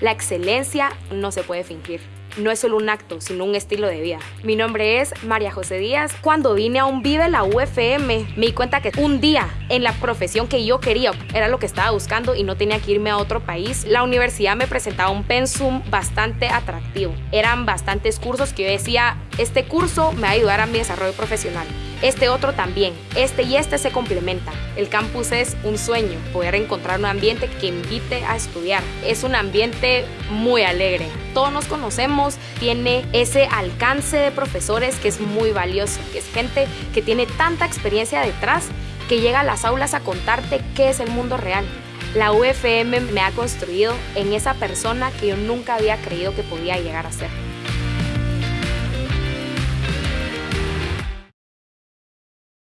La excelencia no se puede fingir no es solo un acto, sino un estilo de vida. Mi nombre es María José Díaz. Cuando vine a un Vive la UFM, me di cuenta que un día en la profesión que yo quería era lo que estaba buscando y no tenía que irme a otro país. La universidad me presentaba un pensum bastante atractivo. Eran bastantes cursos que yo decía, este curso me va a ayudar a mi desarrollo profesional. Este otro también. Este y este se complementan. El campus es un sueño, poder encontrar un ambiente que invite a estudiar. Es un ambiente muy alegre. Todos nos conocemos, tiene ese alcance de profesores que es muy valioso, que es gente que tiene tanta experiencia detrás que llega a las aulas a contarte qué es el mundo real. La UFM me ha construido en esa persona que yo nunca había creído que podía llegar a ser.